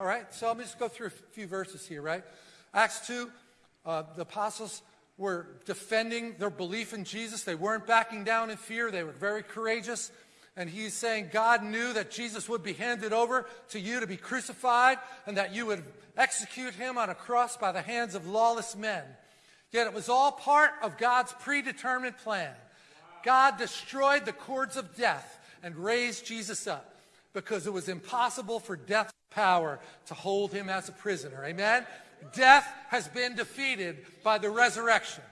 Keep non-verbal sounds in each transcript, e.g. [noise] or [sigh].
All right, so let me just go through a few verses here, right? Acts 2, uh, the apostles were defending their belief in Jesus. They weren't backing down in fear, they were very courageous. And he's saying God knew that Jesus would be handed over to you to be crucified and that you would execute him on a cross by the hands of lawless men. Yet it was all part of God's predetermined plan. God destroyed the cords of death and raised Jesus up because it was impossible for death's power to hold him as a prisoner. Amen? Death has been defeated by the resurrection.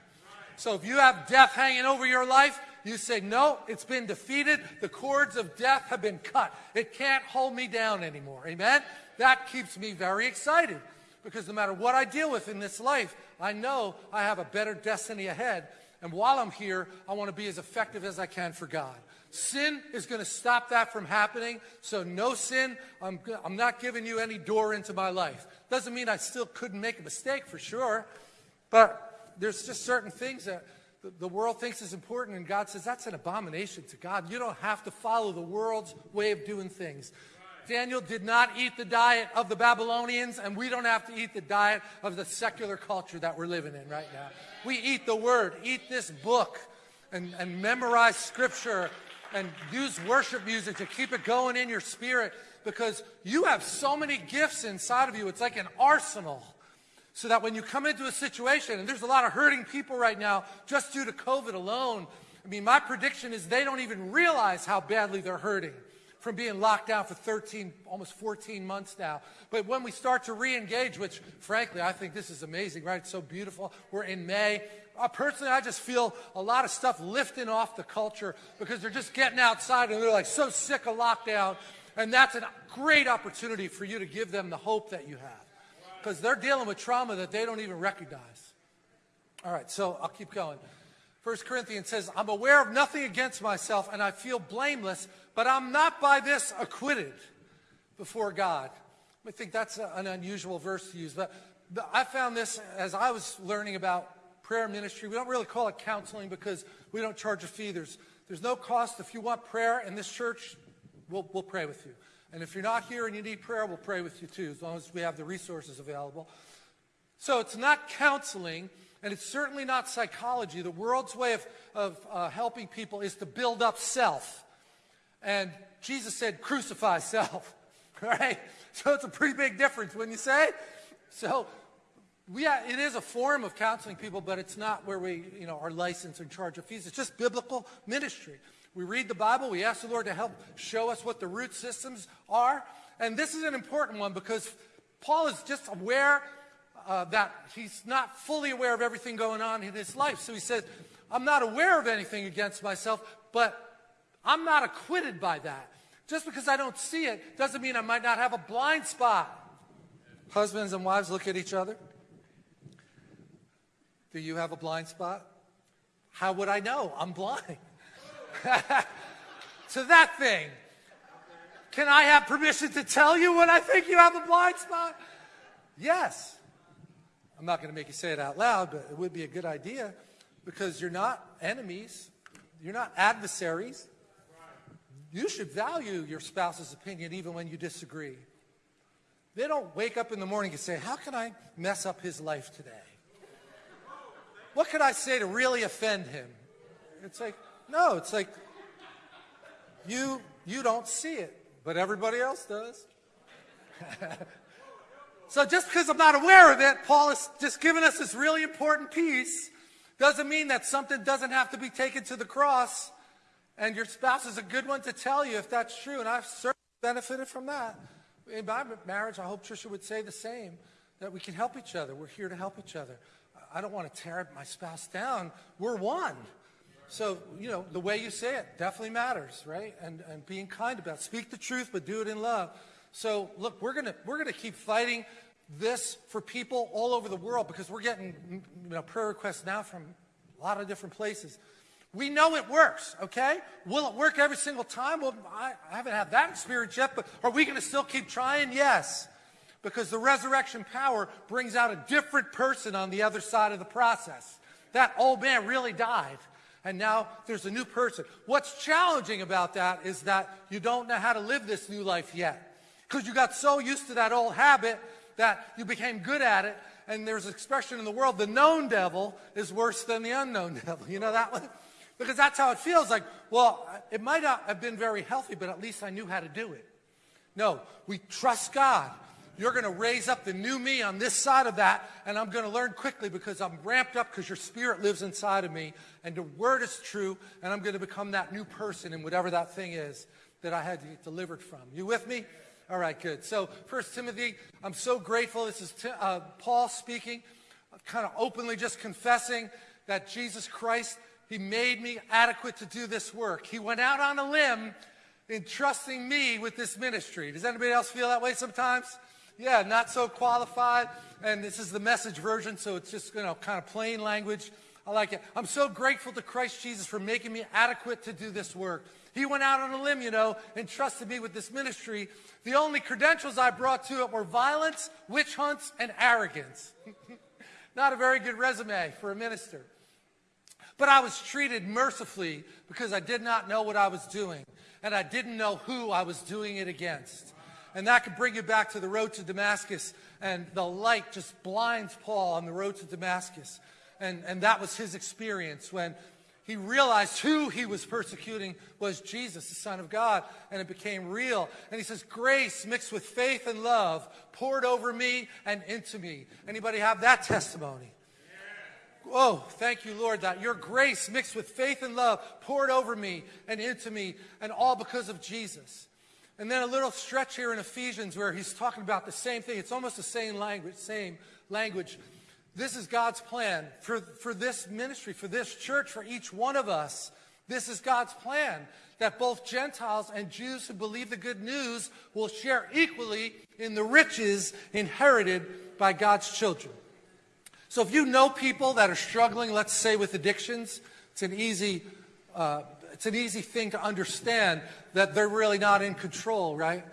So if you have death hanging over your life, you say, no, it's been defeated. The cords of death have been cut. It can't hold me down anymore. Amen? That keeps me very excited because no matter what I deal with in this life, I know I have a better destiny ahead. And while I'm here, I want to be as effective as I can for God. Sin is going to stop that from happening. So no sin. I'm, I'm not giving you any door into my life. Doesn't mean I still couldn't make a mistake for sure. But there's just certain things that the world thinks is important, and God says that's an abomination to God. You don't have to follow the world's way of doing things. Daniel did not eat the diet of the Babylonians, and we don't have to eat the diet of the secular culture that we're living in right now. We eat the Word, eat this book, and, and memorize Scripture, and use worship music to keep it going in your spirit because you have so many gifts inside of you. It's like an arsenal so that when you come into a situation, and there's a lot of hurting people right now just due to COVID alone, I mean, my prediction is they don't even realize how badly they're hurting from being locked down for 13, almost 14 months now. But when we start to re-engage, which frankly, I think this is amazing, right? It's so beautiful. We're in May. Uh, personally, I just feel a lot of stuff lifting off the culture because they're just getting outside and they're like so sick of lockdown. And that's a great opportunity for you to give them the hope that you have because they're dealing with trauma that they don't even recognize. All right, so I'll keep going. First Corinthians says, I'm aware of nothing against myself and I feel blameless, but I'm not by this acquitted before God. I think that's an unusual verse to use, but, but I found this as I was learning about prayer ministry. We don't really call it counseling because we don't charge a fee. There's, there's no cost. If you want prayer in this church, we'll, we'll pray with you. And if you're not here and you need prayer, we'll pray with you too, as long as we have the resources available. So it's not counseling, and it's certainly not psychology. The world's way of, of uh, helping people is to build up self. And Jesus said, crucify self, [laughs] right? So it's a pretty big difference, wouldn't you say? So we, it is a form of counseling people, but it's not where we you know, are licensed and charge of fees. It's just biblical ministry. We read the Bible. We ask the Lord to help show us what the root systems are. And this is an important one because Paul is just aware uh, that he's not fully aware of everything going on in his life. So he says, I'm not aware of anything against myself, but I'm not acquitted by that. Just because I don't see it doesn't mean I might not have a blind spot. Husbands and wives look at each other. Do you have a blind spot? How would I know? I'm blind. [laughs] to that thing. Can I have permission to tell you when I think you have a blind spot? Yes. I'm not going to make you say it out loud, but it would be a good idea because you're not enemies. You're not adversaries. You should value your spouse's opinion even when you disagree. They don't wake up in the morning and say, how can I mess up his life today? What could I say to really offend him? It's like, no, it's like you, you don't see it, but everybody else does. [laughs] so just because I'm not aware of it, Paul is just giving us this really important piece. Doesn't mean that something doesn't have to be taken to the cross. And your spouse is a good one to tell you if that's true. And I've certainly benefited from that. In my marriage, I hope Trisha would say the same, that we can help each other. We're here to help each other. I don't want to tear my spouse down. We're one. So, you know, the way you say it definitely matters, right? And, and being kind about it. Speak the truth, but do it in love. So, look, we're going to we're gonna keep fighting this for people all over the world because we're getting you know, prayer requests now from a lot of different places. We know it works, okay? Will it work every single time? Well, I, I haven't had that experience yet, but are we going to still keep trying? Yes. Because the resurrection power brings out a different person on the other side of the process. That old man really died and now there's a new person. What's challenging about that is that you don't know how to live this new life yet. Because you got so used to that old habit that you became good at it. And there's an expression in the world, the known devil is worse than the unknown [laughs] devil. You know that one? Because that's how it feels like, well, it might not have been very healthy, but at least I knew how to do it. No, we trust God. You're going to raise up the new me on this side of that, and I'm going to learn quickly because I'm ramped up because your spirit lives inside of me, and the word is true, and I'm going to become that new person in whatever that thing is that I had to get delivered from. You with me? All right, good. So, First Timothy, I'm so grateful. This is uh, Paul speaking, kind of openly just confessing that Jesus Christ, he made me adequate to do this work. He went out on a limb entrusting me with this ministry. Does anybody else feel that way sometimes? Yeah, not so qualified. And this is the message version, so it's just, you know, kind of plain language. I like it. I'm so grateful to Christ Jesus for making me adequate to do this work. He went out on a limb, you know, and trusted me with this ministry. The only credentials I brought to it were violence, witch hunts, and arrogance. [laughs] Not a very good resume for a minister. But I was treated mercifully because I did not know what I was doing, and I didn't know who I was doing it against. And that could bring you back to the road to Damascus. And the light just blinds Paul on the road to Damascus. And, and that was his experience when he realized who he was persecuting was Jesus, the Son of God, and it became real. And he says, grace mixed with faith and love poured over me and into me. Anybody have that testimony? Oh, thank you, Lord, that your grace mixed with faith and love poured over me and into me, and all because of Jesus. And then a little stretch here in Ephesians where he's talking about the same thing. It's almost the same language, same language. This is God's plan for, for this ministry, for this church, for each one of us. This is God's plan that both Gentiles and Jews who believe the good news will share equally in the riches inherited by God's children. So if you know people that are struggling, let's say with addictions, it's an easy uh, it's an easy thing to understand that they're really not in control, right?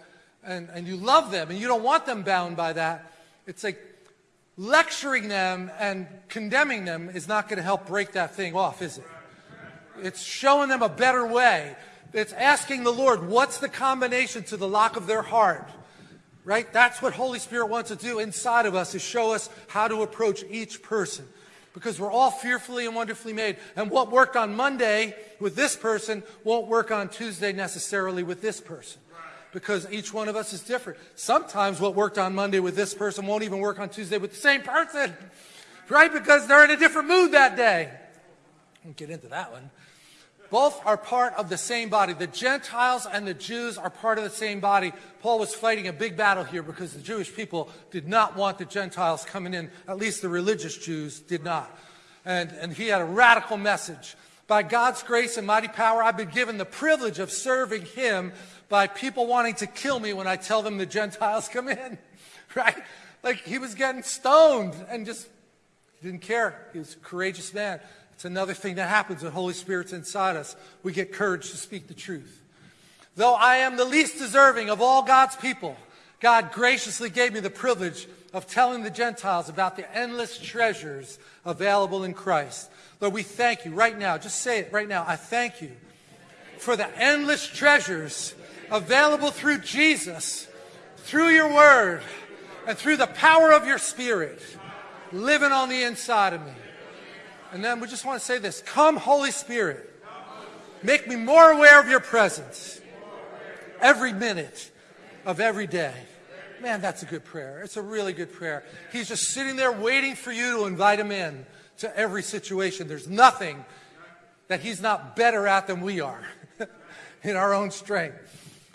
And, and you love them and you don't want them bound by that. It's like lecturing them and condemning them is not going to help break that thing off, is it? It's showing them a better way. It's asking the Lord, what's the combination to the lock of their heart? Right? That's what Holy Spirit wants to do inside of us, is show us how to approach each person because we're all fearfully and wonderfully made. And what worked on Monday with this person won't work on Tuesday necessarily with this person because each one of us is different. Sometimes what worked on Monday with this person won't even work on Tuesday with the same person, [laughs] right? Because they're in a different mood that day. Won't get into that one. Both are part of the same body. The Gentiles and the Jews are part of the same body. Paul was fighting a big battle here because the Jewish people did not want the Gentiles coming in. At least the religious Jews did not. And, and he had a radical message. By God's grace and mighty power, I've been given the privilege of serving him by people wanting to kill me when I tell them the Gentiles come in. [laughs] Right? Like he was getting stoned and just didn't care. He was a courageous man. It's another thing that happens when Holy Spirit's inside us. We get courage to speak the truth. Though I am the least deserving of all God's people, God graciously gave me the privilege of telling the Gentiles about the endless treasures available in Christ. Lord, we thank you right now. Just say it right now. I thank you for the endless treasures available through Jesus, through your word, and through the power of your spirit living on the inside of me. And then we just want to say this Come, Holy Spirit, make me more aware of your presence every minute of every day. Man, that's a good prayer. It's a really good prayer. He's just sitting there waiting for you to invite him in to every situation. There's nothing that he's not better at than we are [laughs] in our own strength.